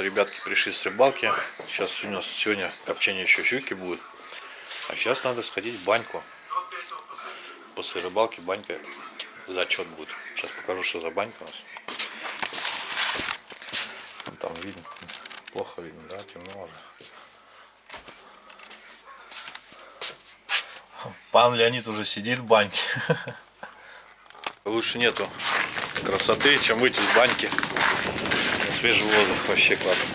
Вот ребятки пришли с рыбалки. Сейчас у нас сегодня копчение еще щуки будет. А сейчас надо сходить в баньку. После рыбалки банька зачет будет. Сейчас покажу, что за банька у нас. Вон Там видно. Плохо видно, да? Темно уже. Пан Леонид уже сидит в баньке. Лучше нету красоты, чем выйти из баньки. Свежий воздух. Вообще классно.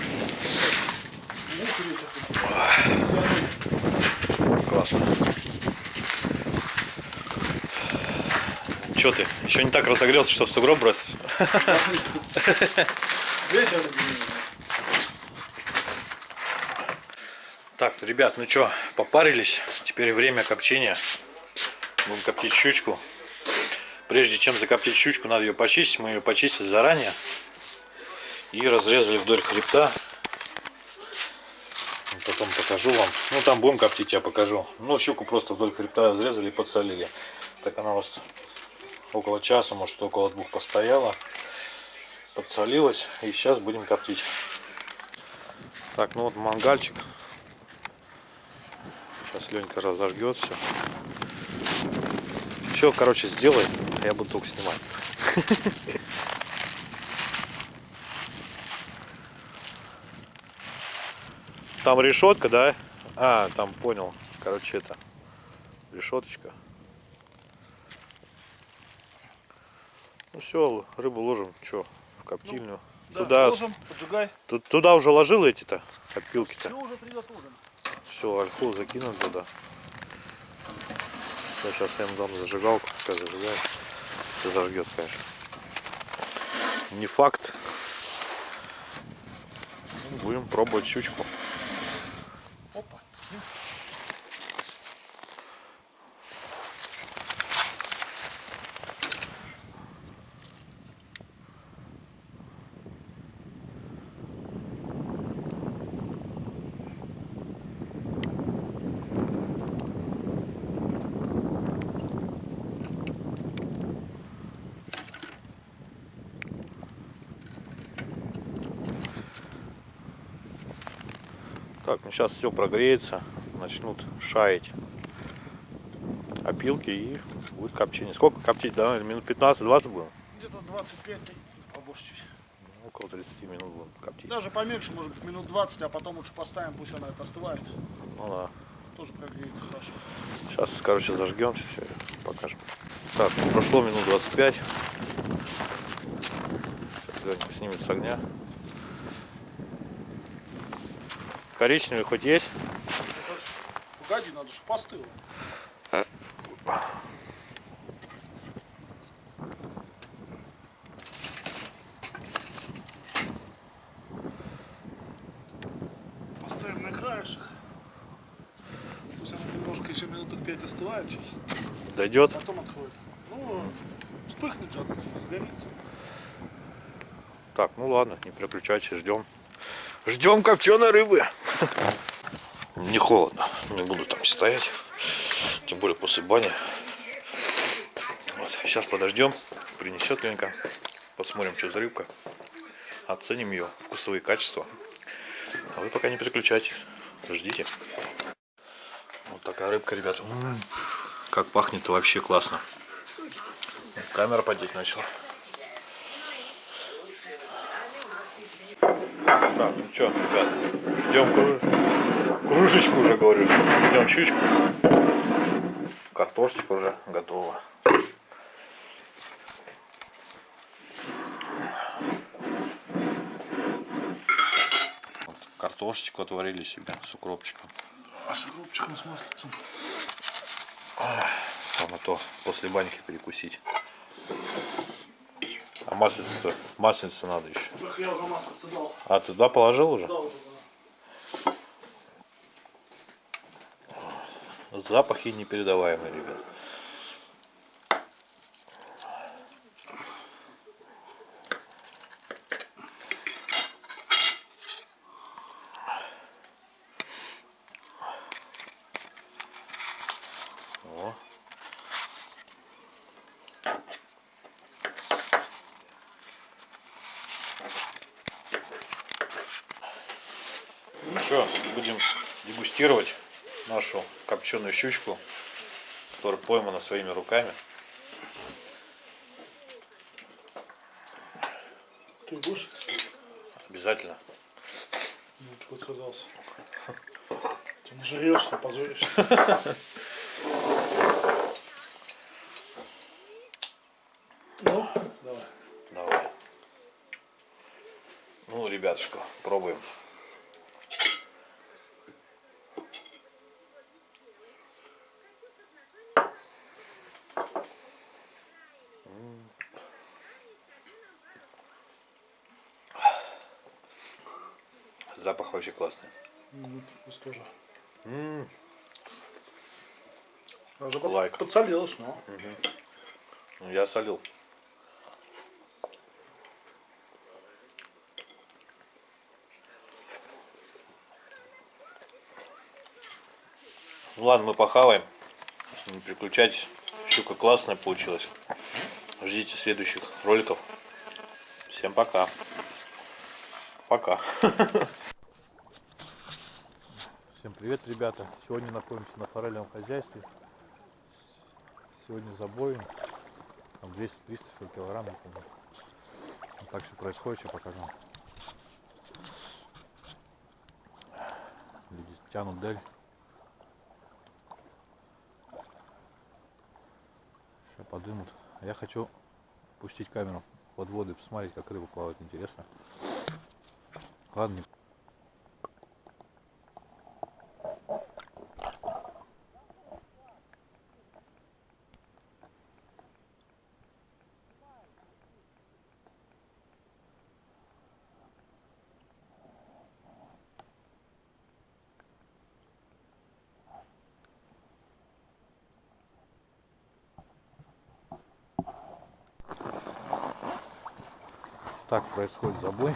Классно. Че ты? Еще не так разогрелся, чтобы сугроб бросить? Так, ребят, ну что, попарились. Теперь время копчения. Будем коптить щучку. Прежде чем закоптить щучку, надо ее почистить. Мы ее почистили заранее. И разрезали вдоль хребта. Потом покажу вам. Ну, там будем коптить, я покажу. Ну, щуку просто вдоль хребта разрезали и подсолили. Так она у вас около часа, может, около двух постояла. Подсолилась. И сейчас будем коптить. Так, ну вот мангальчик. Сейчас Ленька разожгет все. Все, короче, сделай, а я буду только снимать. Там решетка, да? А, там понял. Короче, это решеточка. Ну все, рыбу ложим, что, в коптильню. Да, туда, ложим, поджигай. ту- туда уже ложил эти-то опилки-то. Все уже. Все, ольху закинул туда. Я сейчас я ему дам зажигалку, пускай зажигает. Все зажгет, конечно. Не факт. Ну, Будем пробовать щучку. Так, ну сейчас все прогреется, начнут шаять опилки и будет копчение. Сколько коптить, да? Минут 15-20 будем? Где-то 25 побольше чуть. Около 30 минут будем коптить. Даже поменьше, может быть, минут 20, а потом лучше поставим, пусть она это остывает. Ну да. Тоже прогреется хорошо. Сейчас, короче, зажгемся, все, покажем. Так, ну, прошло минут 25. Сейчас Ленька снимет с огня. Коричневый хоть есть? Погоди, надо, чтобы постыло. Поставим на краешек. Пусть она немножко еще минуток 5 остывает сейчас. Дойдет? Потом отходит. Ну, вспыхнет же, сгорится. Так, ну ладно, не переключайте, ждем. Ждем копченой рыбы. Не холодно, не буду там стоять. Тем более после бани. Вот, сейчас подождем, принесет Ленька. Посмотрим, что за рыбка. Оценим ее вкусовые качества. А вы пока не переключайтесь. Ждите. Вот такая рыбка, ребята. М, Как пахнет вообще классно. Камера подеть начала. Так, ну что, ребят, ждем кру- кружечку уже, говорю. Ждем щучку. Картошечка уже готова. Вот картошечку отварили себе с укропчиком. А с укропчиком, с маслицем. Самое то после баньки перекусить. А маслица-то, маслица надо еще. Я уже дал. А, туда положил уже? Да, уже да. Запахи непередаваемые, ребят. Что, будем дегустировать нашу копченую щучку, которая поймана своими руками. Ты будешь? Обязательно. Ну, ты отказался. Ты нажрешься, позоришься. Ну, давай. Давай. Ну, ребятушка, пробуем. Запах вообще классный. Ну, вкус тоже. М, Лайк. подсолилось, но. ну, Я солил. Ну ладно, мы похаваем. Не переключайтесь. Щука классная получилась. Ждите следующих роликов. Всем пока. Пока. Всем привет, ребята. Сегодня находимся на форельном хозяйстве. Сегодня забоем. Там 200-300 килограмм, помню. Вот так все происходит, сейчас покажу. Люди тянут дель. Сейчас подымут. А я хочу пустить камеру под воду и посмотреть, как рыба плавает. Интересно. Ладно, Так происходит забой.